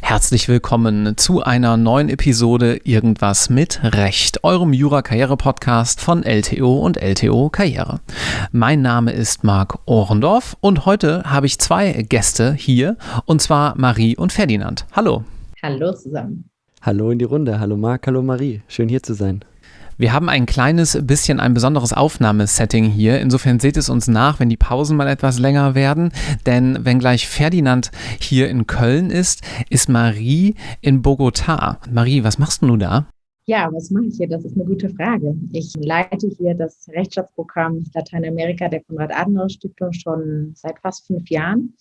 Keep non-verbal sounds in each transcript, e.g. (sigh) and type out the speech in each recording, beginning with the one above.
Herzlich willkommen zu einer neuen Episode Irgendwas mit Recht, eurem Jura-Karriere-Podcast von LTO und LTO Karriere. Mein Name ist Marc Ohrendorf und heute habe ich zwei Gäste hier, und zwar Marie und Ferdinand. Hallo. Hallo zusammen. Hallo in die Runde. Hallo Marc, hallo Marie. Schön hier zu sein. Wir haben ein kleines bisschen ein besonderes Aufnahmesetting hier. Insofern seht es uns nach, wenn die Pausen mal etwas länger werden. Denn wenn gleich Ferdinand hier in Köln ist, ist Marie in Bogotá. Marie, was machst du da? Ja, was mache ich hier? Das ist eine gute Frage. Ich leite hier das Rechtsstaatsprogramm Lateinamerika der Konrad-Adenauer-Stiftung schon seit fast fünf Jahren.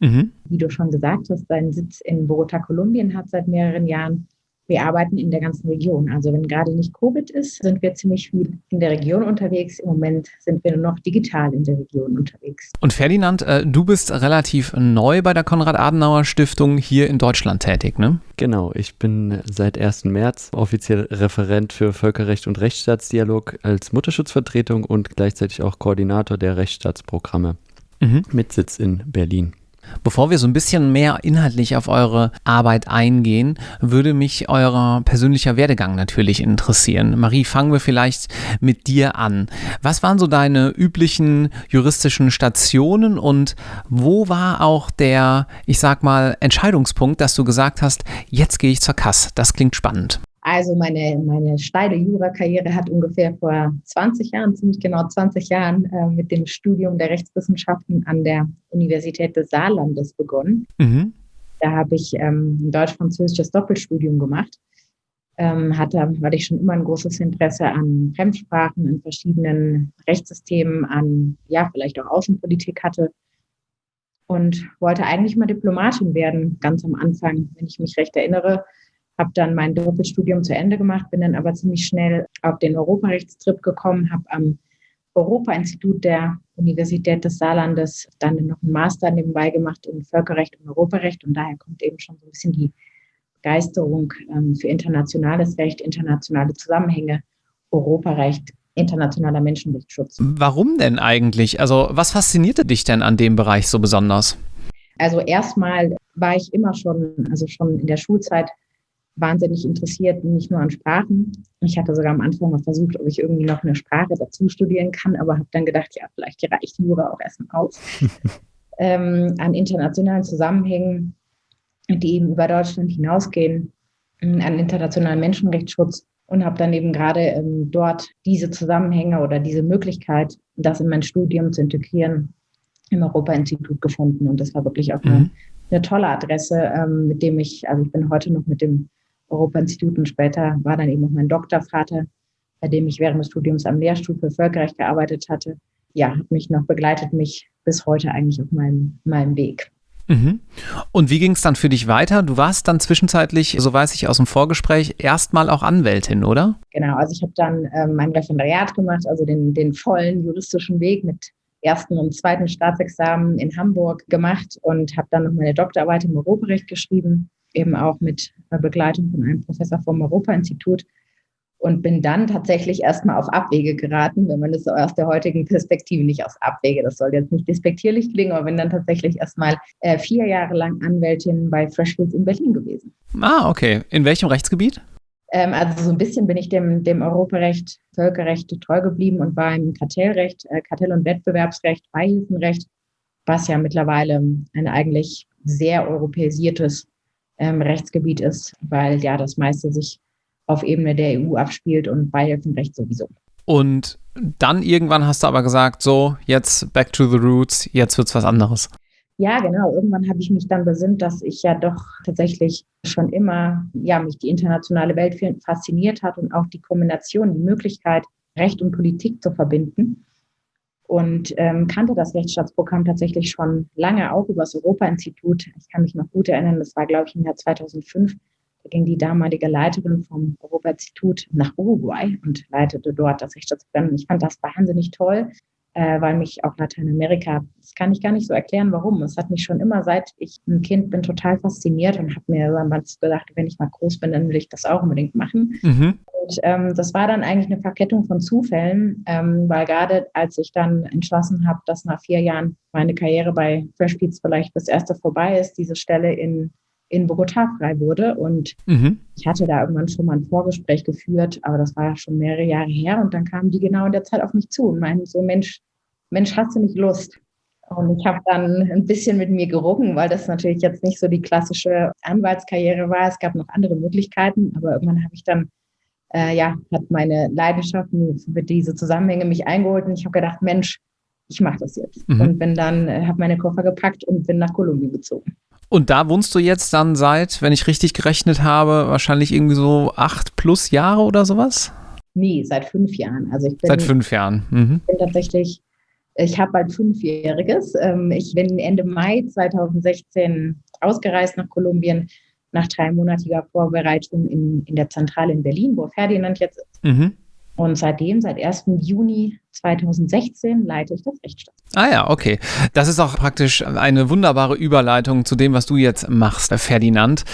Mhm. Wie du schon gesagt hast, seinen Sitz in Bogotá, Kolumbien hat seit mehreren Jahren wir arbeiten in der ganzen Region. Also wenn gerade nicht Covid ist, sind wir ziemlich viel in der Region unterwegs. Im Moment sind wir nur noch digital in der Region unterwegs. Und Ferdinand, äh, du bist relativ neu bei der Konrad-Adenauer-Stiftung hier in Deutschland tätig, ne? Genau, ich bin seit 1. März offiziell Referent für Völkerrecht und Rechtsstaatsdialog als Mutterschutzvertretung und gleichzeitig auch Koordinator der Rechtsstaatsprogramme mhm. mit Sitz in Berlin. Bevor wir so ein bisschen mehr inhaltlich auf eure Arbeit eingehen, würde mich euer persönlicher Werdegang natürlich interessieren. Marie, fangen wir vielleicht mit dir an. Was waren so deine üblichen juristischen Stationen und wo war auch der, ich sag mal, Entscheidungspunkt, dass du gesagt hast, jetzt gehe ich zur Kass? Das klingt spannend. Also meine, meine steile Jura-Karriere hat ungefähr vor 20 Jahren, ziemlich genau 20 Jahren, äh, mit dem Studium der Rechtswissenschaften an der Universität des Saarlandes begonnen. Mhm. Da habe ich ähm, ein deutsch-französisches Doppelstudium gemacht. Ähm, hatte, weil ich schon immer ein großes Interesse an Fremdsprachen, an verschiedenen Rechtssystemen, an, ja, vielleicht auch Außenpolitik hatte und wollte eigentlich mal Diplomatin werden, ganz am Anfang, wenn ich mich recht erinnere habe dann mein Doppelstudium zu Ende gemacht, bin dann aber ziemlich schnell auf den Europarechtstrip gekommen, habe am Europa-Institut der Universität des Saarlandes dann noch einen Master nebenbei gemacht in Völkerrecht und Europarecht und daher kommt eben schon so ein bisschen die Begeisterung ähm, für internationales Recht, internationale Zusammenhänge, Europarecht, internationaler Menschenrechtsschutz. Warum denn eigentlich? Also was faszinierte dich denn an dem Bereich so besonders? Also erstmal war ich immer schon, also schon in der Schulzeit wahnsinnig interessiert, nicht nur an Sprachen. Ich hatte sogar am Anfang mal versucht, ob ich irgendwie noch eine Sprache dazu studieren kann, aber habe dann gedacht, ja, vielleicht reicht Jura auch erstmal aus. (laughs) ähm, an internationalen Zusammenhängen, die eben über Deutschland hinausgehen, ähm, an internationalen Menschenrechtsschutz und habe dann eben gerade ähm, dort diese Zusammenhänge oder diese Möglichkeit, das in mein Studium zu integrieren, im Europa-Institut gefunden. Und das war wirklich auch mhm. eine, eine, tolle Adresse, ähm, mit dem ich, also ich bin heute noch mit dem Europa-Institut und später war dann eben auch mein Doktorvater, bei dem ich während des Studiums am Lehrstuhl für Völkerrecht gearbeitet hatte. Ja, hat mich noch begleitet, mich bis heute eigentlich auf meinem, meinem Weg. Mhm. Und wie ging es dann für dich weiter? Du warst dann zwischenzeitlich, so weiß ich aus dem Vorgespräch, erstmal auch Anwältin, oder? Genau, also ich habe dann ähm, mein Referendariat gemacht, also den, den vollen juristischen Weg mit ersten und zweiten Staatsexamen in Hamburg gemacht und habe dann noch meine Doktorarbeit im Europarecht geschrieben eben auch mit Begleitung von einem Professor vom Europa-Institut und bin dann tatsächlich erstmal auf Abwege geraten, wenn man das aus der heutigen Perspektive nicht aus Abwege, das soll jetzt nicht despektierlich klingen, aber bin dann tatsächlich erstmal äh, vier Jahre lang Anwältin bei Freshfields in Berlin gewesen. Ah, okay. In welchem Rechtsgebiet? Ähm, also so ein bisschen bin ich dem, dem Europarecht, Völkerrecht treu geblieben und war im Kartellrecht, äh, Kartell- und Wettbewerbsrecht, Beihilfenrecht, was ja mittlerweile ein eigentlich sehr europäisiertes ähm, Rechtsgebiet ist, weil ja das meiste sich auf Ebene der EU abspielt und Beihilfenrecht sowieso. Und dann irgendwann hast du aber gesagt, so, jetzt back to the roots, jetzt wird's was anderes. Ja, genau. Irgendwann habe ich mich dann besinnt, dass ich ja doch tatsächlich schon immer, ja, mich die internationale Welt fasziniert hat und auch die Kombination, die Möglichkeit, Recht und Politik zu verbinden und ähm, kannte das Rechtsstaatsprogramm tatsächlich schon lange auch über das Europa-Institut. Ich kann mich noch gut erinnern, das war, glaube ich, im Jahr 2005. Da ging die damalige Leiterin vom Europa-Institut nach Uruguay und leitete dort das Rechtsstaatsprogramm. Ich fand das wahnsinnig toll, äh, weil mich auch Lateinamerika, das kann ich gar nicht so erklären, warum. Es hat mich schon immer, seit ich ein Kind bin, total fasziniert und habe mir damals gedacht, wenn ich mal groß bin, dann will ich das auch unbedingt machen. Mhm. Und ähm, das war dann eigentlich eine Verkettung von Zufällen, ähm, weil gerade als ich dann entschlossen habe, dass nach vier Jahren meine Karriere bei Fresh Beats vielleicht das erste vorbei ist, diese Stelle in, in Bogotá frei wurde. Und mhm. ich hatte da irgendwann schon mal ein Vorgespräch geführt, aber das war ja schon mehrere Jahre her. Und dann kamen die genau in der Zeit auf mich zu und meinten so, Mensch, Mensch, hast du nicht Lust? Und ich habe dann ein bisschen mit mir gerungen, weil das natürlich jetzt nicht so die klassische Anwaltskarriere war. Es gab noch andere Möglichkeiten, aber irgendwann habe ich dann äh, ja, hat meine Leidenschaft für diese Zusammenhänge mich eingeholt und ich habe gedacht, Mensch, ich mache das jetzt. Mhm. Und bin dann, äh, habe meine Koffer gepackt und bin nach Kolumbien gezogen. Und da wohnst du jetzt dann seit, wenn ich richtig gerechnet habe, wahrscheinlich irgendwie so acht plus Jahre oder sowas? Nee, seit fünf Jahren. Also ich bin, seit fünf Jahren. Mhm. bin tatsächlich, ich habe bald fünfjähriges. Ähm, ich bin Ende Mai 2016 ausgereist nach Kolumbien nach dreimonatiger Vorbereitung in, in der Zentrale in Berlin, wo Ferdinand jetzt ist. Mhm. Und seitdem, seit 1. Juni 2016 leite ich das Rechtsstaat. Ah ja, okay. Das ist auch praktisch eine wunderbare Überleitung zu dem, was du jetzt machst, Ferdinand.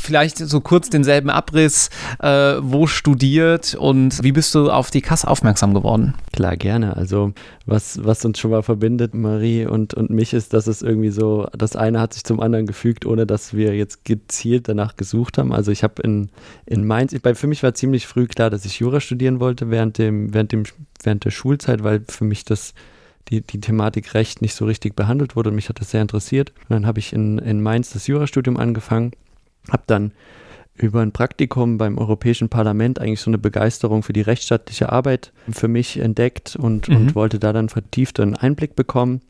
Vielleicht so kurz denselben Abriss, äh, wo studiert und wie bist du auf die Kasse aufmerksam geworden? Klar, gerne. Also was, was uns schon mal verbindet, Marie und, und mich, ist, dass es irgendwie so, das eine hat sich zum anderen gefügt, ohne dass wir jetzt gezielt danach gesucht haben. Also ich habe in, in Mainz, ich, für mich war ziemlich früh klar, dass ich Jura studieren wollte während dem, während dem während der Schulzeit, weil für mich das die, die Thematik Recht nicht so richtig behandelt wurde und mich hat das sehr interessiert. Und dann habe ich in, in Mainz das Jurastudium angefangen, habe dann über ein Praktikum beim Europäischen Parlament eigentlich so eine Begeisterung für die rechtsstaatliche Arbeit für mich entdeckt und, mhm. und wollte da dann vertieft einen Einblick bekommen.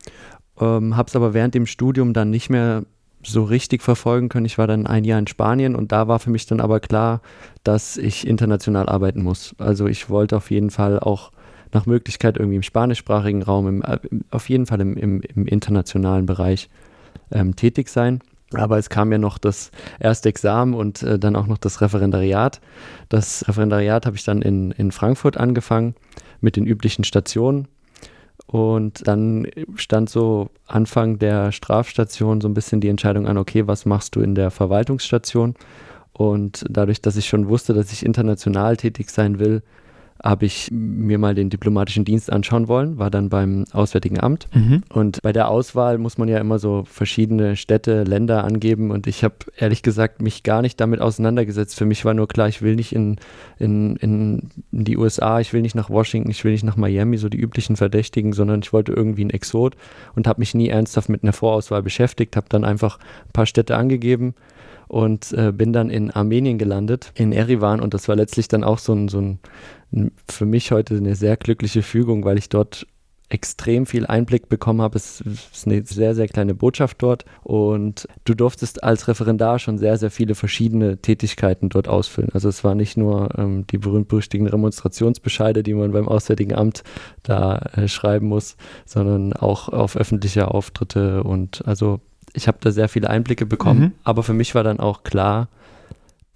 Ähm, habe es aber während dem Studium dann nicht mehr so richtig verfolgen können. Ich war dann ein Jahr in Spanien und da war für mich dann aber klar, dass ich international arbeiten muss. Also ich wollte auf jeden Fall auch nach Möglichkeit irgendwie im spanischsprachigen Raum, im, äh, auf jeden Fall im, im, internationalen Bereich ähm, tätig sein. Aber es kam ja noch das erste Examen und äh, dann auch noch das Referendariat. Das Referendariat habe ich dann in, in Frankfurt angefangen mit den üblichen Stationen. Und dann stand so Anfang der Strafstation so ein bisschen die Entscheidung an, okay, was machst du in der Verwaltungsstation? Und dadurch, dass ich schon wusste, dass ich international tätig sein will, habe ich mir mal den diplomatischen Dienst anschauen wollen, war dann beim Auswärtigen Amt. Mhm. Und bei der Auswahl muss man ja immer so verschiedene Städte, Länder angeben. Und ich habe ehrlich gesagt mich gar nicht damit auseinandergesetzt. Für mich war nur klar, ich will nicht in, in, in die USA, ich will nicht nach Washington, ich will nicht nach Miami, so die üblichen Verdächtigen, sondern ich wollte irgendwie ein Exot und habe mich nie ernsthaft mit einer Vorauswahl beschäftigt, habe dann einfach ein paar Städte angegeben und äh, bin dann in Armenien gelandet, in Erivan und das war letztlich dann auch so ein, so ein für mich heute eine sehr glückliche Fügung, weil ich dort extrem viel Einblick bekommen habe. Es ist eine sehr, sehr kleine Botschaft dort und du durftest als Referendar schon sehr, sehr viele verschiedene Tätigkeiten dort ausfüllen. Also es war nicht nur ähm, die berühmt-berüchtigten Remonstrationsbescheide, die man beim Auswärtigen Amt da äh, schreiben muss, sondern auch auf öffentliche Auftritte und also ich habe da sehr viele Einblicke bekommen, mhm. aber für mich war dann auch klar,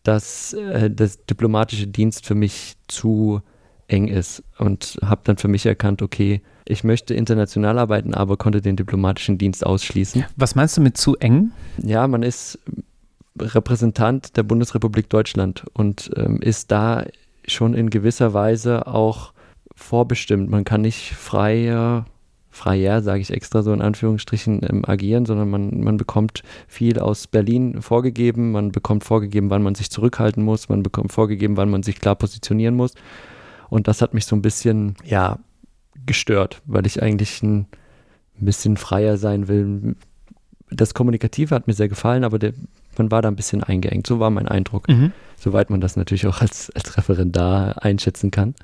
dass äh, das diplomatische Dienst für mich zu eng ist und habe dann für mich erkannt, okay, ich möchte international arbeiten, aber konnte den diplomatischen Dienst ausschließen. Was meinst du mit zu eng? Ja, man ist Repräsentant der Bundesrepublik Deutschland und ähm, ist da schon in gewisser Weise auch vorbestimmt. Man kann nicht frei freier, sage ich extra so in Anführungsstrichen, ähm, agieren, sondern man, man bekommt viel aus Berlin vorgegeben, man bekommt vorgegeben, wann man sich zurückhalten muss, man bekommt vorgegeben, wann man sich klar positionieren muss. Und das hat mich so ein bisschen, ja, gestört, weil ich eigentlich ein, bisschen freier sein will. Das Kommunikative hat mir sehr gefallen, aber der, man war da ein bisschen eingeengt. So war mein Eindruck. Mhm. Soweit man das natürlich auch als, als Referendar einschätzen kann.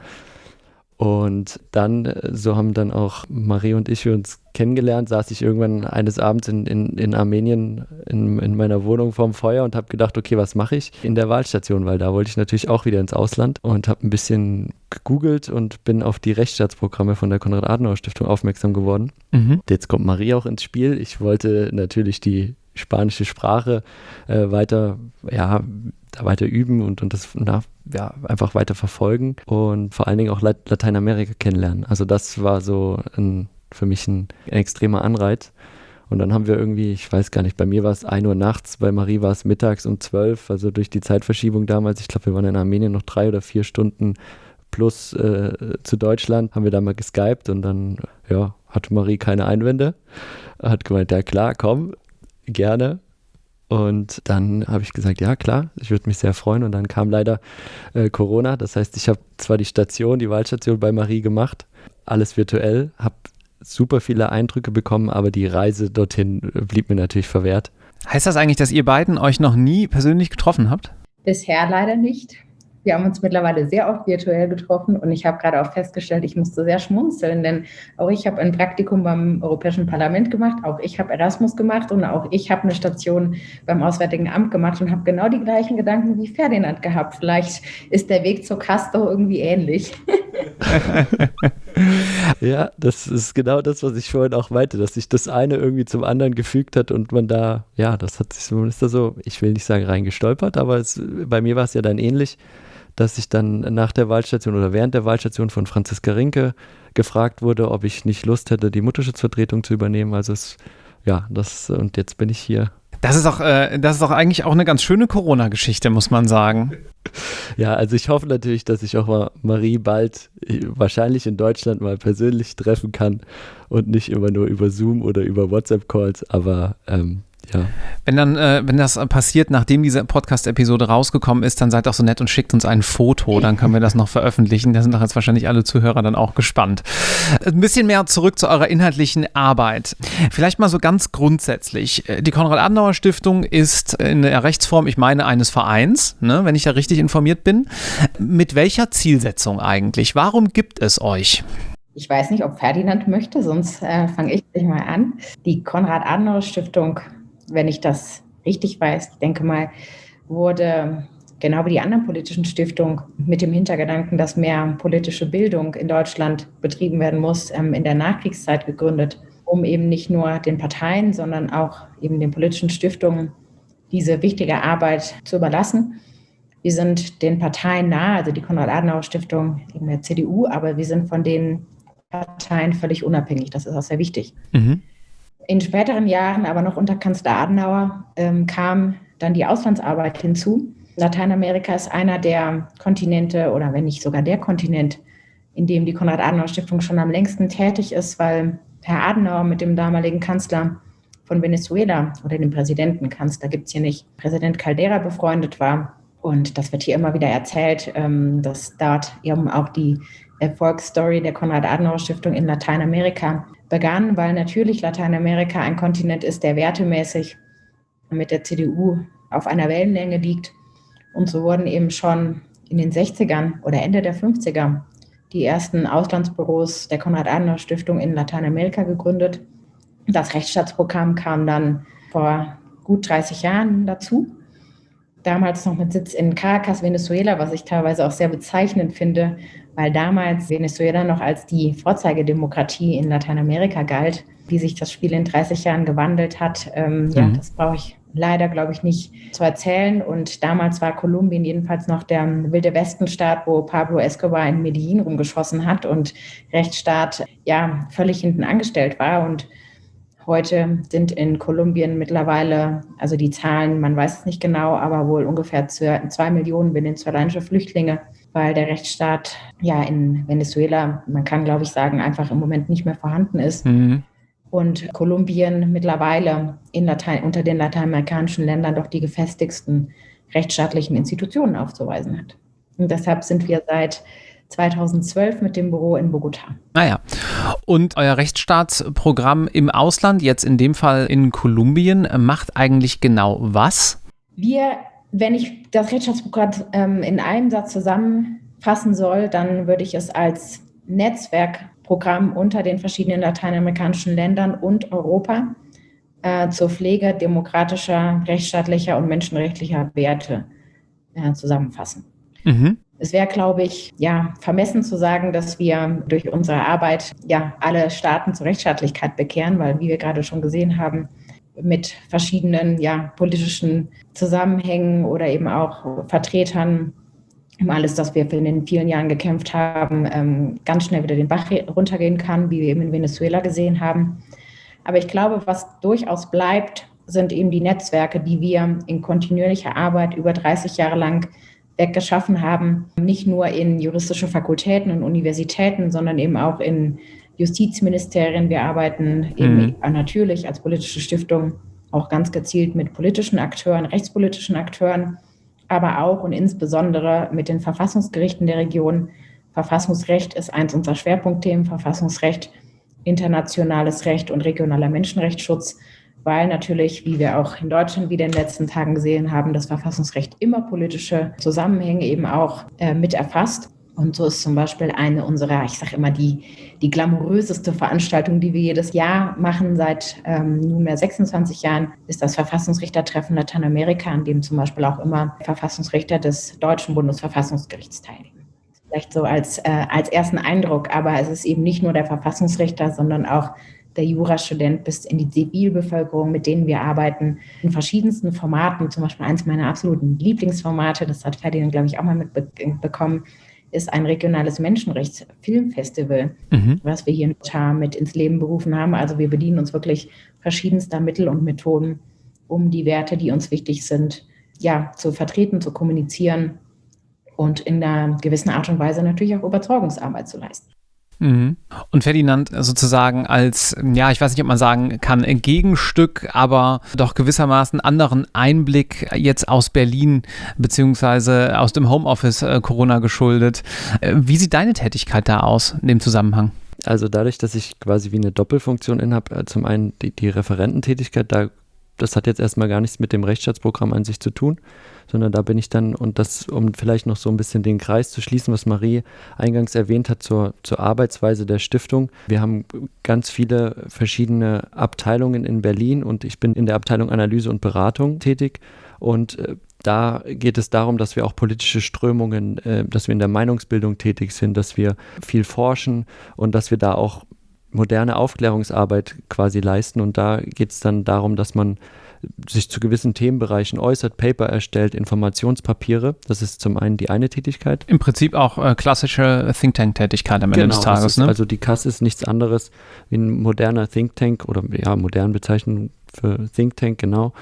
Und dann, äh, so haben dann auch Marie und ich uns kennengelernt, saß ich irgendwann eines Abends in, in, in Armenien in, in meiner Wohnung vorm Feuer und habe gedacht, okay, was mache ich in der Wahlstation, weil da wollte ich natürlich auch wieder ins Ausland und habe ein bisschen gegoogelt und bin auf die Rechtsstaatsprogramme von der Konrad-Adenauer-Stiftung aufmerksam geworden. Mhm. Jetzt kommt Marie auch ins Spiel. Ich wollte natürlich die spanische Sprache äh, weiter, ja, da weiter üben und, und das na, ja, einfach weiter verfolgen und vor allen Dingen auch Lateinamerika kennenlernen. Also das war so ein, für mich ein, ein extremer Anreiz. Und dann haben wir irgendwie, ich weiß gar nicht, bei mir war es 1 Uhr nachts, bei Marie war es mittags um 12, also durch die Zeitverschiebung damals, ich glaube, wir waren in Armenien noch drei oder vier Stunden plus äh, zu Deutschland, haben wir da mal geskypt und dann, ja, hatte Marie keine Einwände. Hat gemeint, ja klar, komm, gerne. Und dann habe ich gesagt, ja klar, ich würde mich sehr freuen. Und dann kam leider äh, Corona. Das heißt, ich habe zwar die Station, die Wahlstation bei Marie gemacht, alles virtuell, habe super viele Eindrücke bekommen, aber die Reise dorthin blieb mir natürlich verwehrt. Heißt das eigentlich, dass ihr beiden euch noch nie persönlich getroffen habt? Bisher leider nicht. Wir haben uns mittlerweile sehr oft virtuell getroffen und ich habe gerade auch festgestellt, ich musste sehr schmunzeln, denn auch ich habe ein Praktikum beim Europäischen Parlament gemacht, auch ich habe Erasmus gemacht und auch ich habe eine Station beim Auswärtigen Amt gemacht und habe genau die gleichen Gedanken wie Ferdinand gehabt. Vielleicht ist der Weg zur Castor irgendwie ähnlich. (laughs) ja, das ist genau das, was ich vorhin auch meinte, dass sich das eine irgendwie zum anderen gefügt hat und man da, ja, das hat sich, ist da so, ich will nicht sagen reingestolpert, aber es, bei mir war es ja dann ähnlich dass ich dann nach der Wahlstation oder während der Wahlstation von Franziska Rinke gefragt wurde, ob ich nicht Lust hätte, die Mutterschutzvertretung zu übernehmen. Also es, ja, das und jetzt bin ich hier. Das ist auch, äh, das ist auch eigentlich auch eine ganz schöne Corona-Geschichte, muss man sagen. Ja, also ich hoffe natürlich, dass ich auch mal Marie bald äh, wahrscheinlich in Deutschland mal persönlich treffen kann und nicht immer nur über Zoom oder über WhatsApp-Calls, aber ähm, ja. Wenn dann, äh, wenn das passiert, nachdem diese Podcast-Episode rausgekommen ist, dann seid doch so nett und schickt uns ein Foto, dann können wir das noch veröffentlichen. Da sind doch jetzt wahrscheinlich alle Zuhörer dann auch gespannt. Ein bisschen mehr zurück zu eurer inhaltlichen Arbeit. Vielleicht mal so ganz grundsätzlich. Die Konrad-Adenauer-Stiftung ist in der Rechtsform, ich meine, eines Vereins, ne, wenn ich da richtig informiert bin. Mit welcher Zielsetzung eigentlich? Warum gibt es euch? Ich weiß nicht, ob Ferdinand möchte, sonst äh, fange ich gleich mal an. Die Konrad-Adenauer-Stiftung wenn ich das richtig weiß, ich denke mal, wurde genau wie die anderen politischen Stiftungen mit dem Hintergedanken, dass mehr politische Bildung in Deutschland betrieben werden muss, ähm, in der Nachkriegszeit gegründet, um eben nicht nur den Parteien, sondern auch eben den politischen Stiftungen diese wichtige Arbeit zu überlassen. Wir sind den Parteien nahe, also die Konrad-Adenauer-Stiftung in der CDU, aber wir sind von den Parteien völlig unabhängig. Das ist auch sehr wichtig. Mhm. In späteren Jahren, aber noch unter Kanzler Adenauer, ähm, kam dann die Auslandsarbeit hinzu. Lateinamerika ist einer der Kontinente oder wenn nicht sogar der Kontinent, in dem die Konrad-Adenauer-Stiftung schon am längsten tätig ist, weil Herr Adenauer mit dem damaligen Kanzler von Venezuela oder dem Präsidentenkanzler gibt es hier nicht, Präsident Caldera befreundet war. Und das wird hier immer wieder erzählt, ähm, dass dort eben auch die Erfolgsstory der Konrad-Adenauer-Stiftung in Lateinamerika begann, weil natürlich Lateinamerika ein Kontinent ist, der wertemäßig mit der CDU auf einer Wellenlänge liegt. Und so wurden eben schon in den 60ern oder Ende der 50er die ersten Auslandsbüros der Konrad-Adenauer-Stiftung in Lateinamerika gegründet. Das Rechtsstaatsprogramm kam dann vor gut 30 Jahren dazu. Damals noch mit Sitz in Caracas, Venezuela, was ich teilweise auch sehr bezeichnend finde, weil damals Venezuela noch als die Vorzeigedemokratie in Lateinamerika galt. Wie sich das Spiel in 30 Jahren gewandelt hat, ähm, mhm. ja, das brauche ich leider, glaube ich, nicht zu erzählen. Und damals war Kolumbien jedenfalls noch der wilde Westenstaat, wo Pablo Escobar in Medellin rumgeschossen hat und Rechtsstaat ja völlig hinten angestellt war. Und heute sind in Kolumbien mittlerweile, also die Zahlen, man weiß es nicht genau, aber wohl ungefähr zwei Millionen venezolanische Flüchtlinge weil der Rechtsstaat ja in Venezuela, man kann glaube ich sagen, einfach im Moment nicht mehr vorhanden ist. Mhm. Und Kolumbien mittlerweile in Latein, unter den lateinamerikanischen Ländern doch die gefestigsten rechtsstaatlichen Institutionen aufzuweisen hat. Und deshalb sind wir seit 2012 mit dem Büro in Bogota. Naja, ah und euer Rechtsstaatsprogramm im Ausland, jetzt in dem Fall in Kolumbien, macht eigentlich genau was? Wir wenn ich das Rechtsstaatsprogramm ähm, in einem Satz zusammenfassen soll, dann würde ich es als Netzwerkprogramm unter den verschiedenen lateinamerikanischen Ländern und Europa äh, zur Pflege demokratischer, rechtsstaatlicher und menschenrechtlicher Werte äh, zusammenfassen. Mhm. Es wäre, glaube ich, ja, vermessen zu sagen, dass wir durch unsere Arbeit ja alle Staaten zur Rechtsstaatlichkeit bekehren, weil, wie wir gerade schon gesehen haben, mit verschiedenen ja, politischen Zusammenhängen oder eben auch Vertretern um alles, das wir in den vielen Jahren gekämpft haben, ähm, ganz schnell wieder den Bach runtergehen kann, wie wir eben in Venezuela gesehen haben. Aber ich glaube, was durchaus bleibt, sind eben die Netzwerke, die wir in kontinuierlicher Arbeit über 30 Jahre lang geschaffen haben, nicht nur in juristischen Fakultäten und Universitäten, sondern eben auch in Justizministerien. Wir arbeiten eben mhm. natürlich als politische Stiftung auch ganz gezielt mit politischen Akteuren, rechtspolitischen Akteuren, aber auch und insbesondere mit den Verfassungsgerichten der Region. Verfassungsrecht ist eins unserer Schwerpunktthemen, Verfassungsrecht, internationales Recht und regionaler Menschenrechtsschutz weil natürlich, wie wir auch in Deutschland wieder in den letzten Tagen gesehen haben, das Verfassungsrecht immer politische Zusammenhänge eben auch äh, mit erfasst. Und so ist zum Beispiel eine unserer, ich sage immer, die, die glamouröseste Veranstaltung, die wir jedes Jahr machen, seit ähm, nunmehr 26 Jahren, ist das Verfassungsrichtertreffen Lateinamerika, an dem zum Beispiel auch immer Verfassungsrichter des Deutschen Bundesverfassungsgerichts teilnehmen. Vielleicht so als, äh, als ersten Eindruck, aber es ist eben nicht nur der Verfassungsrichter, sondern auch der Jurastudent bis in die Zivilbevölkerung, mit denen wir arbeiten, in verschiedensten Formaten. Zum Beispiel eines meiner absoluten Lieblingsformate, das hat Ferdinand, glaube ich, auch mal mitbekommen, ist ein regionales Menschenrechtsfilmfestival, mhm. was wir hier in Char mit ins Leben berufen haben. Also wir bedienen uns wirklich verschiedenster Mittel und Methoden, um die Werte, die uns wichtig sind, ja, zu vertreten, zu kommunizieren und in einer gewissen Art und Weise natürlich auch Überzeugungsarbeit zu leisten. Mhm. Und Ferdinand sozusagen als, ja, ich weiß nicht, ob man sagen kann, Gegenstück, aber doch gewissermaßen anderen Einblick jetzt aus Berlin beziehungsweise aus dem Homeoffice äh, Corona geschuldet. Äh, wie sieht deine Tätigkeit da aus in dem Zusammenhang? Also dadurch, dass ich quasi wie eine Doppelfunktion in habe, äh, zum einen die, die Referententätigkeit, da, das hat jetzt erstmal gar nichts mit dem Rechtsstaatsprogramm an sich zu tun, sondern da bin ich dann, und das, um vielleicht noch so ein bisschen den Kreis zu schließen, was Marie eingangs erwähnt hat zur, zur Arbeitsweise der Stiftung. Wir haben ganz viele verschiedene Abteilungen in Berlin und ich bin in der Abteilung Analyse und Beratung tätig und äh, da geht es darum, dass wir auch politische Strömungen, äh, dass wir in der Meinungsbildung tätig sind, dass wir viel forschen und dass wir da auch moderne Aufklärungsarbeit quasi leisten. Und da geht es dann darum, dass man sich zu gewissen Themenbereichen äußert, Paper erstellt, Informationspapiere. Das ist zum einen die eine Tätigkeit. Im Prinzip auch äh, klassische Think Tank-Tätigkeit am Ende genau, des Tages. Ist, ne? Also die KAS ist nichts anderes wie ein moderner Think Tank oder ja, moderne Bezeichnung für Think Tank, genau.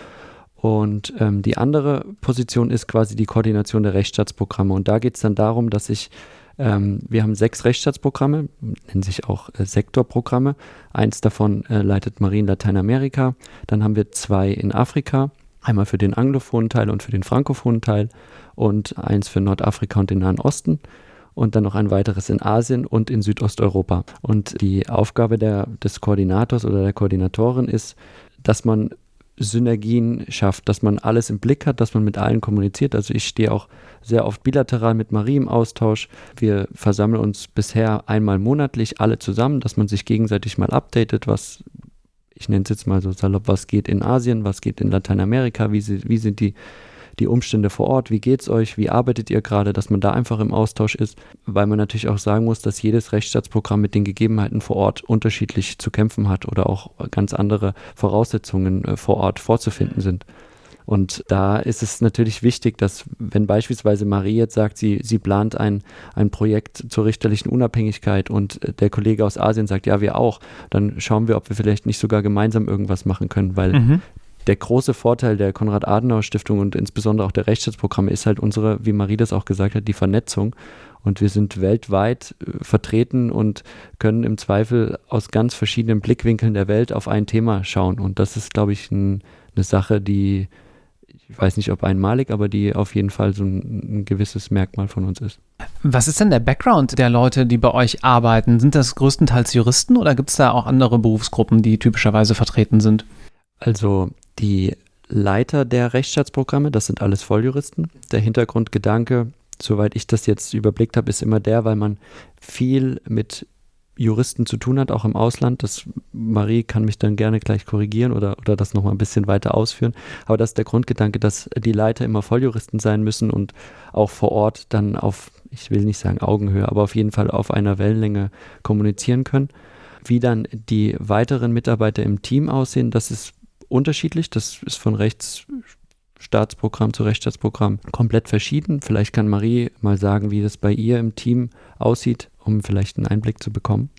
Und ähm, die andere Position ist quasi die Koordination der Rechtsstaatsprogramme. Und da geht es dann darum, dass ich ähm, wir haben sechs Rechtsstaatsprogramme, nennen sich auch äh, Sektorprogramme. Eins davon äh, leitet Marie in Lateinamerika. Dann haben wir zwei in Afrika, einmal für den anglophonen Teil und für den frankophonen Teil und eins für Nordafrika und den Nahen Osten und dann noch ein weiteres in Asien und in Südosteuropa. Und die Aufgabe der, des Koordinators oder der Koordinatorin ist, dass man Synergien schafft, dass man alles im Blick hat, dass man mit allen kommuniziert. Also ich stehe auch sehr oft bilateral mit Marie im Austausch. Wir versammeln uns bisher einmal monatlich alle zusammen, dass man sich gegenseitig mal updatet, was ich nenne es jetzt mal so salopp, was geht in Asien, was geht in Lateinamerika, wie, sie, wie sind die die Umstände vor Ort, wie geht's euch, wie arbeitet ihr gerade, dass man da einfach im Austausch ist, weil man natürlich auch sagen muss, dass jedes Rechtsstaatsprogramm mit den Gegebenheiten vor Ort unterschiedlich zu kämpfen hat oder auch ganz andere Voraussetzungen äh, vor Ort vorzufinden sind. Und da ist es natürlich wichtig, dass wenn beispielsweise Marie jetzt sagt, sie, sie plant ein, ein Projekt zur richterlichen Unabhängigkeit und der Kollege aus Asien sagt, ja, wir auch, dann schauen wir, ob wir vielleicht nicht sogar gemeinsam irgendwas machen können, weil mhm der große Vorteil der Konrad-Adenauer-Stiftung und insbesondere auch der Rechtsstaatsprogramme ist halt unsere, wie Marie das auch gesagt hat, die Vernetzung. Und wir sind weltweit äh, vertreten und können im Zweifel aus ganz verschiedenen Blickwinkeln der Welt auf ein Thema schauen. Und das ist, glaube ich, ein, eine Sache, die, ich weiß nicht, ob einmalig, aber die auf jeden Fall so ein, ein, gewisses Merkmal von uns ist. Was ist denn der Background der Leute, die bei euch arbeiten? Sind das größtenteils Juristen oder gibt es da auch andere Berufsgruppen, die typischerweise vertreten sind? Also die Leiter der Rechtsstaatsprogramme, das sind alles Volljuristen. Der Hintergrundgedanke, soweit ich das jetzt überblickt habe, ist immer der, weil man viel mit Juristen zu tun hat, auch im Ausland. Das, Marie kann mich dann gerne gleich korrigieren oder, oder das nochmal ein bisschen weiter ausführen. Aber das ist der Grundgedanke, dass die Leiter immer Volljuristen sein müssen und auch vor Ort dann auf, ich will nicht sagen Augenhöhe, aber auf jeden Fall auf einer Wellenlänge kommunizieren können. Wie dann die weiteren Mitarbeiter im Team aussehen, das ist unterschiedlich. Das ist von Rechtsstaatsprogramm zu Rechtsstaatsprogramm komplett verschieden. Vielleicht kann Marie mal sagen, wie das bei ihr im Team aussieht, um vielleicht einen Einblick zu bekommen.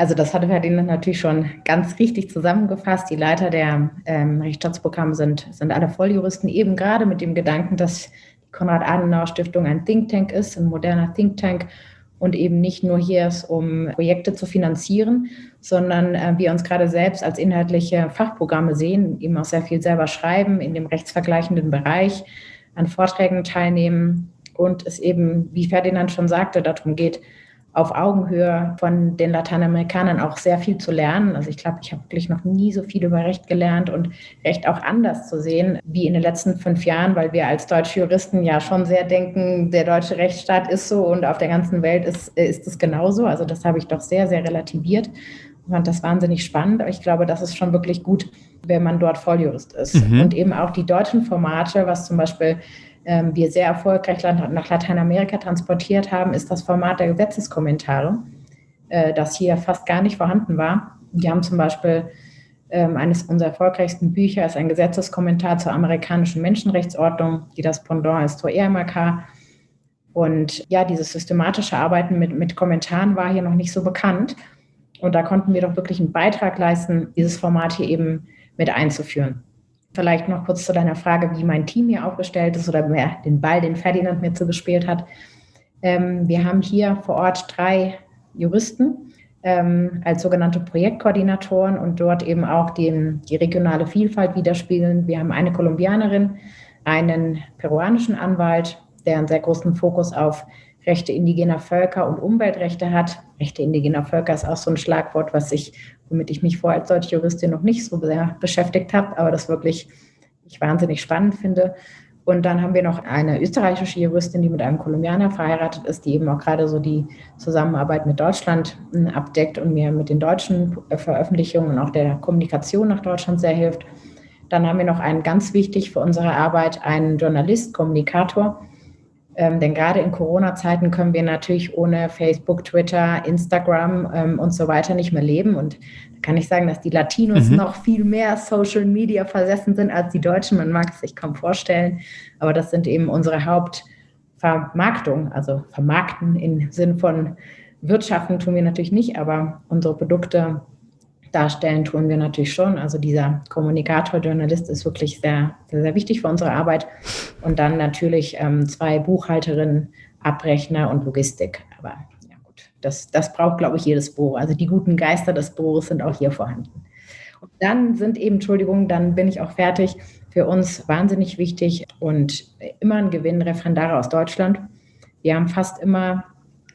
Also das hatte Ferdinand natürlich schon ganz richtig zusammengefasst. Die Leiter der ähm, Rechtsstaatsprogramme sind, sind alle Volljuristen, eben gerade mit dem Gedanken, dass die Konrad-Adenauer-Stiftung ein Think Tank ist, ein moderner Think Tank und eben nicht nur hier ist, um Projekte zu finanzieren, sondern äh, wir uns gerade selbst als inhaltliche Fachprogramme sehen, eben auch sehr viel selber schreiben in dem rechtsvergleichenden Bereich, an Vorträgen teilnehmen und es eben, wie Ferdinand schon sagte, darum geht, auf Augenhöhe von den Lateinamerikanern auch sehr viel zu lernen. Also ich glaube, ich habe wirklich noch nie so viel über Recht gelernt und Recht auch anders zu sehen wie in den letzten fünf Jahren, weil wir als deutsche Juristen ja schon sehr denken, der deutsche Rechtsstaat ist so und auf der ganzen Welt ist, ist es genauso. Also das habe ich doch sehr, sehr relativiert. Ich fand das wahnsinnig spannend, aber ich glaube, das ist schon wirklich gut, wenn man dort Volljurist ist. Mhm. Und eben auch die deutschen Formate, was zum Beispiel ähm, wir sehr erfolgreich nach Lateinamerika transportiert haben, ist das Format der Gesetzeskommentare, äh, das hier fast gar nicht vorhanden war. Wir haben zum Beispiel ähm, eines unserer erfolgreichsten Bücher ist ein Gesetzeskommentar zur amerikanischen Menschenrechtsordnung, die das Pendant ist zur EMRK. Und ja, dieses systematische Arbeiten mit, mit Kommentaren war hier noch nicht so bekannt. Und da konnten wir doch wirklich einen Beitrag leisten, dieses Format hier eben mit einzuführen. Vielleicht noch kurz zu deiner Frage, wie mein Team hier aufgestellt ist oder wer den Ball, den Ferdinand mir zugespielt hat. Ähm, wir haben hier vor Ort drei Juristen ähm, als sogenannte Projektkoordinatoren und dort eben auch den, die regionale Vielfalt widerspiegeln. Wir haben eine Kolumbianerin, einen peruanischen Anwalt, der einen sehr großen Fokus auf Rechte indigener Völker und Umweltrechte hat. Rechte indigener Völker ist auch so ein Schlagwort, was ich, womit ich mich vorher als deutsche Juristin noch nicht so sehr beschäftigt habe, aber das wirklich ich wahnsinnig spannend finde. Und dann haben wir noch eine österreichische Juristin, die mit einem Kolumbianer verheiratet ist, die eben auch gerade so die Zusammenarbeit mit Deutschland hm, abdeckt und mir mit den deutschen Veröffentlichungen und auch der Kommunikation nach Deutschland sehr hilft. Dann haben wir noch einen ganz wichtig für unsere Arbeit, einen Journalist, Kommunikator, ähm, denn gerade in Corona-Zeiten können wir natürlich ohne Facebook, Twitter, Instagram ähm, und so weiter nicht mehr leben. Und da kann ich sagen, dass die Latinos mhm. noch viel mehr Social Media versessen sind als die Deutschen. Man mag es sich kaum vorstellen. Aber das sind eben unsere Hauptvermarktung, also vermarkten im Sinn von Wirtschaften tun wir natürlich nicht, aber unsere Produkte darstellen tun wir natürlich schon. Also dieser Kommunikator, Journalist ist wirklich sehr, sehr, sehr wichtig für unsere Arbeit. Und dann natürlich ähm, zwei Buchhalterinnen, Abrechner und Logistik. Aber ja gut, das, das braucht, glaube ich, jedes Büro. Also die guten Geister des Büros sind auch hier vorhanden. Und dann sind eben, Entschuldigung, dann bin ich auch fertig, für uns wahnsinnig wichtig und immer ein Gewinn Referendare aus Deutschland. Wir haben fast immer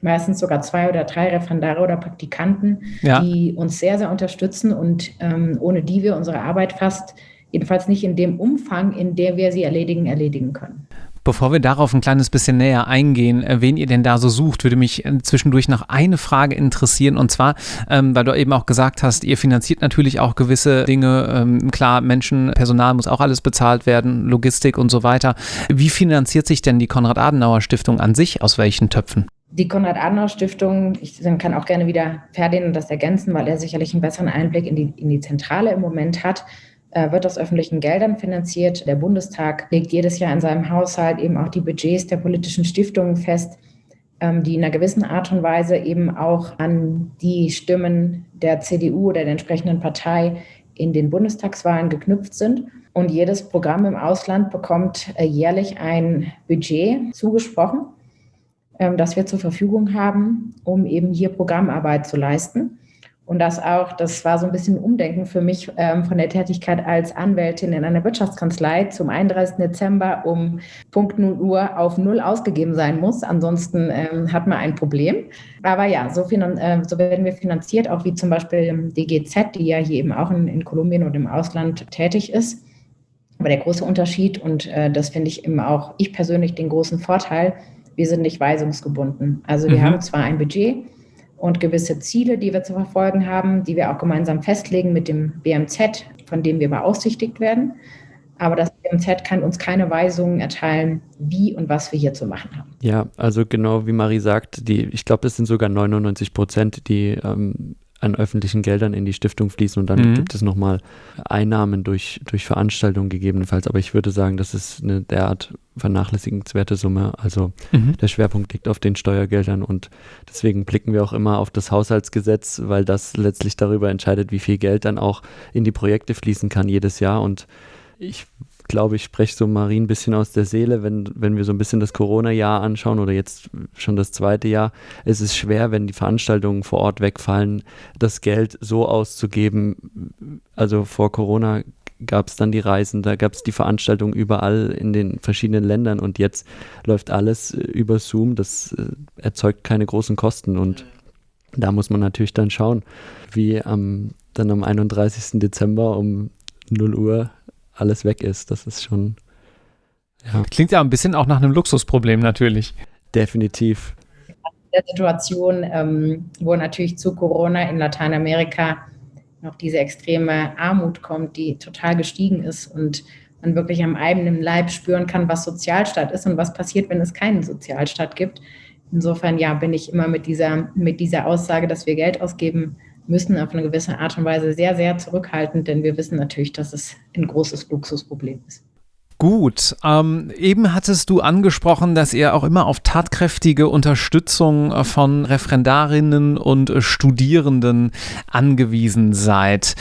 meistens sogar zwei oder drei Referendare oder Praktikanten, ja. die uns sehr, sehr unterstützen und ähm, ohne die wir unsere Arbeit fast, jedenfalls nicht in dem Umfang, in der wir sie erledigen, erledigen können. Bevor wir darauf ein kleines bisschen näher eingehen, äh, wen ihr denn da so sucht, würde mich äh, zwischendurch noch eine Frage interessieren. Und zwar, ähm, weil du eben auch gesagt hast, ihr finanziert natürlich auch gewisse Dinge. Ähm, klar, Menschen, Personal muss auch alles bezahlt werden, Logistik und so weiter. Wie finanziert sich denn die Konrad-Adenauer-Stiftung an sich? Aus welchen Töpfen? Die Konrad-Adenauer-Stiftung, ich kann auch gerne wieder Ferdinand das ergänzen, weil er sicherlich einen besseren Einblick in die, in die Zentrale im Moment hat, äh, wird aus öffentlichen Geldern finanziert. Der Bundestag legt jedes Jahr in seinem Haushalt eben auch die Budgets der politischen Stiftungen fest, ähm, die in einer gewissen Art und Weise eben auch an die Stimmen der CDU oder der entsprechenden Partei in den Bundestagswahlen geknüpft sind. Und jedes Programm im Ausland bekommt äh, jährlich ein Budget zugesprochen ähm, das wir zur Verfügung haben, um eben hier Programmarbeit zu leisten. Und das auch, das war so ein bisschen Umdenken für mich ähm, von der Tätigkeit als Anwältin in einer Wirtschaftskanzlei zum 31. Dezember um Punkt 0 Uhr auf Null ausgegeben sein muss. Ansonsten ähm, hat man ein Problem. Aber ja, so, äh, so, werden wir finanziert, auch wie zum Beispiel DGZ, die ja hier eben auch in, in Kolumbien und im Ausland tätig ist. Aber der große Unterschied, und äh, das finde ich eben auch ich persönlich den großen Vorteil, wir sind nicht weisungsgebunden. Also wir mhm. haben zwar ein Budget und gewisse Ziele, die wir zu verfolgen haben, die wir auch gemeinsam festlegen mit dem BMZ, von dem wir beaufsichtigt werden. Aber das BMZ kann uns keine Weisungen erteilen, wie und was wir hier zu machen haben. Ja, also genau wie Marie sagt, die, ich glaube, das sind sogar 99 Prozent, die ähm, an öffentlichen Geldern in die Stiftung fließen und dann mhm. gibt es nochmal Einnahmen durch, durch Veranstaltungen gegebenenfalls. Aber ich würde sagen, das ist eine derart vernachlässigenswerte Summe. Also mhm. der Schwerpunkt liegt auf den Steuergeldern und deswegen blicken wir auch immer auf das Haushaltsgesetz, weil das letztlich darüber entscheidet, wie viel Geld dann auch in die Projekte fließen kann jedes Jahr. Und ich glaube, ich spreche so Marie ein bisschen aus der Seele, wenn, wenn wir so ein bisschen das Corona-Jahr anschauen oder jetzt schon das zweite Jahr. Es ist schwer, wenn die Veranstaltungen vor Ort wegfallen, das Geld so auszugeben. Also vor Corona gab es dann die Reisen, da gab es die Veranstaltungen überall in den verschiedenen Ländern und jetzt läuft alles äh, über Zoom. Das äh, erzeugt keine großen Kosten und da muss man natürlich dann schauen, wie am, dann am 31. Dezember um 0 Uhr alles weg ist. Das ist schon. Ja. Klingt ja ein bisschen auch nach einem Luxusproblem natürlich. Definitiv. Der Situation, ähm, wo natürlich zu Corona in Lateinamerika noch diese extreme Armut kommt, die total gestiegen ist und man wirklich am eigenen Leib spüren kann, was Sozialstaat ist und was passiert, wenn es keinen Sozialstaat gibt. Insofern ja, bin ich immer mit dieser, mit dieser Aussage, dass wir Geld ausgeben müssen, auf eine gewisse Art und Weise sehr, sehr zurückhaltend, denn wir wissen natürlich, dass es ein großes Luxusproblem ist. Gut, ähm, eben hattest du angesprochen, dass ihr auch immer auf tatkräftige Unterstützung äh, von Referendarinnen und äh, Studierenden angewiesen seid.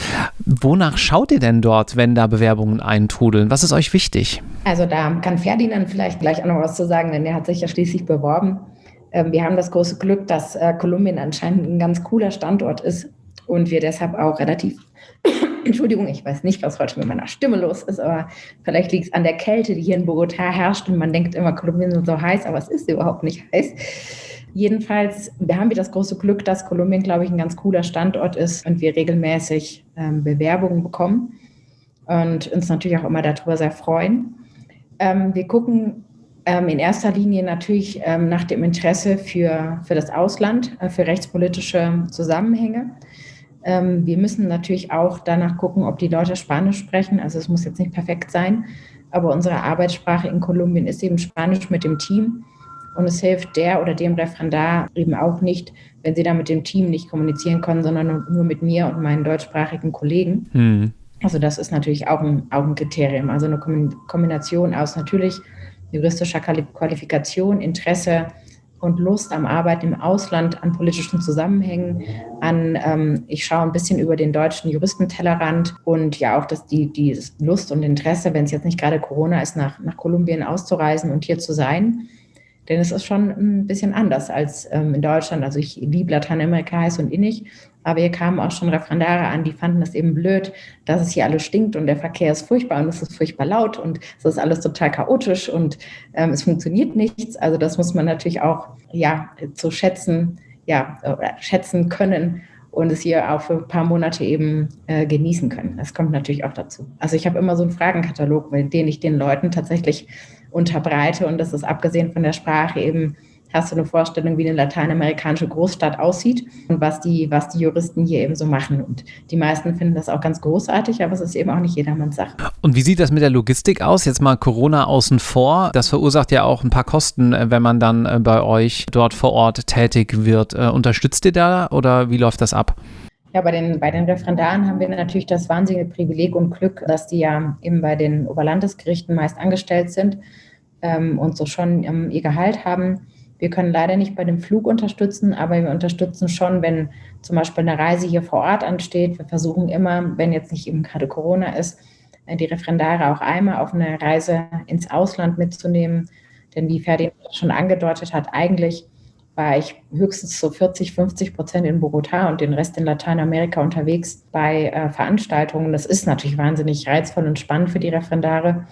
Wonach schaut ihr denn dort, wenn da Bewerbungen eintrudeln? Was ist euch wichtig? Also da kann Ferdinand vielleicht gleich auch noch was zu sagen, denn er hat sich ja schließlich beworben. Ähm, wir haben das große Glück, dass äh, Kolumbien anscheinend ein ganz cooler Standort ist und wir deshalb auch relativ Entschuldigung, ich weiß nicht, was heute mit meiner Stimme los ist, aber vielleicht liegt es an der Kälte, die hier in Bogotá herrscht und man denkt immer, Kolumbien ist so heiß, aber es ist überhaupt nicht heiß. Jedenfalls haben wir das große Glück, dass Kolumbien, glaube ich, ein ganz cooler Standort ist und wir regelmäßig ähm, Bewerbungen bekommen und uns natürlich auch immer darüber sehr freuen. Ähm, wir gucken ähm, in erster Linie natürlich ähm, nach dem Interesse für, für das Ausland, äh, für rechtspolitische Zusammenhänge. Ähm, wir müssen natürlich auch danach gucken, ob die Leute Spanisch sprechen. Also es muss jetzt nicht perfekt sein, aber unsere Arbeitssprache in Kolumbien ist eben Spanisch mit dem Team. Und es hilft der oder dem Referendar eben auch nicht, wenn sie da mit dem Team nicht kommunizieren können, sondern nur mit mir und meinen deutschsprachigen Kollegen. Mhm. Also das ist natürlich auch ein, auch ein Kriterium. Also eine Kombination aus natürlich juristischer Qualifikation, Interesse, und Lust am Arbeiten im Ausland, an politischen Zusammenhängen, an, ähm, ich schaue ein bisschen über den deutschen Juristentellerrand und ja auch, dass die, die Lust und Interesse, wenn es jetzt nicht gerade Corona ist, nach, nach Kolumbien auszureisen und hier zu sein. Denn es ist schon ein bisschen anders als ähm, in Deutschland. Also ich liebe Lateinamerika heiß und innig, aber hier kamen auch schon Referendare an, die fanden es eben blöd, dass es hier alles stinkt und der Verkehr ist furchtbar und es ist furchtbar laut und es ist alles total chaotisch und ähm, es funktioniert nichts. Also das muss man natürlich auch ja zu schätzen, ja, schätzen können und es hier auch für ein paar Monate eben äh, genießen können. Das kommt natürlich auch dazu. Also ich habe immer so einen Fragenkatalog, den ich den Leuten tatsächlich unterbreite und das ist abgesehen von der Sprache eben hast du eine Vorstellung, wie eine lateinamerikanische Großstadt aussieht und was die, was die Juristen hier eben so machen. Und die meisten finden das auch ganz großartig, aber es ist eben auch nicht jedermanns Sache. Und wie sieht das mit der Logistik aus? Jetzt mal Corona außen vor. Das verursacht ja auch ein paar Kosten, äh, wenn man dann äh, bei euch dort vor Ort tätig wird. Äh, unterstützt ihr da oder wie läuft das ab? Ja, bei den, bei den Referendaren haben wir natürlich das wahnsinnige Privileg und Glück, dass die ja eben bei den Oberlandesgerichten meist angestellt sind ähm, und so schon ähm, ihr Gehalt haben. Wir können leider nicht bei dem Flug unterstützen, aber wir unterstützen schon, wenn zum Beispiel eine Reise hier vor Ort ansteht. Wir versuchen immer, wenn jetzt nicht eben gerade Corona ist, äh, die Referendare auch einmal auf eine Reise ins Ausland mitzunehmen. Denn wie Ferdi schon angedeutet hat, eigentlich war ich höchstens so 40, 50 Prozent in Bogotá und den Rest in Lateinamerika unterwegs bei äh, Veranstaltungen. Das ist natürlich wahnsinnig reizvoll und spannend für die Referendare.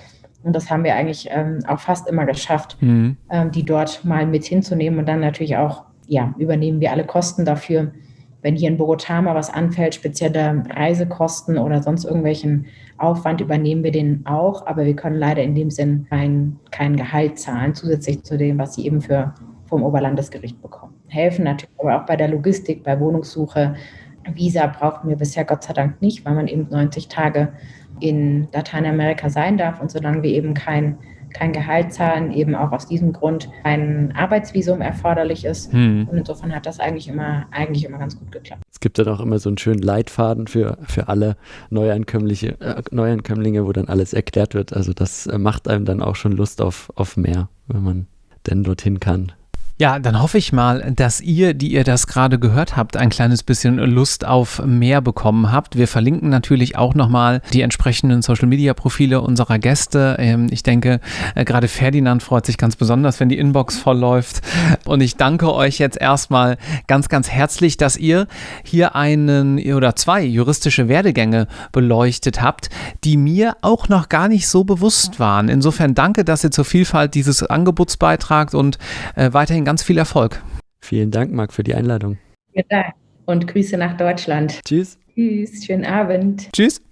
Und das haben wir eigentlich ähm, auch fast immer geschafft, mhm. ähm, die dort mal mit hinzunehmen. Und dann natürlich auch, ja, übernehmen wir alle Kosten dafür. Wenn hier in Bogotá mal was anfällt, spezielle Reisekosten oder sonst irgendwelchen Aufwand, übernehmen wir den auch. Aber wir können leider in dem Sinn kein, kein Gehalt zahlen, zusätzlich zu dem, was sie eben für, vom Oberlandesgericht bekommen. Helfen natürlich aber auch bei der Logistik, bei Wohnungssuche. Visa brauchten wir bisher Gott sei Dank nicht, weil man eben 90 Tage in Lateinamerika sein darf. Und solange wir eben kein, kein Gehalt zahlen, eben auch aus diesem Grund ein Arbeitsvisum erforderlich ist. Hm. Und insofern hat das eigentlich immer, eigentlich immer ganz gut geklappt. Es gibt dann auch immer so einen schönen Leitfaden für, für alle Neuankömmliche, äh, Neuankömmlinge, wo dann alles erklärt wird. Also das äh, macht einem dann auch schon Lust auf, auf mehr, wenn man denn dorthin kann. Ja, dann hoffe ich mal, dass ihr, die ihr das gerade gehört habt, ein kleines bisschen Lust auf mehr bekommen habt. Wir verlinken natürlich auch nochmal die entsprechenden Social-Media-Profile unserer Gäste. Ähm, ich denke, äh, gerade Ferdinand freut sich ganz besonders, wenn die Inbox voll läuft. Und ich danke euch jetzt erstmal ganz, ganz herzlich, dass ihr hier einen oder zwei juristische Werdegänge beleuchtet habt, die mir auch noch gar nicht so bewusst waren. Insofern danke, dass ihr zur Vielfalt dieses Angebots beitragt und äh, weiterhin weiterhin ganz viel Erfolg. Vielen Dank, Marc, für die Einladung. Vielen Dank und Grüße nach Deutschland. Tschüss. Tschüss, schönen Abend. Tschüss.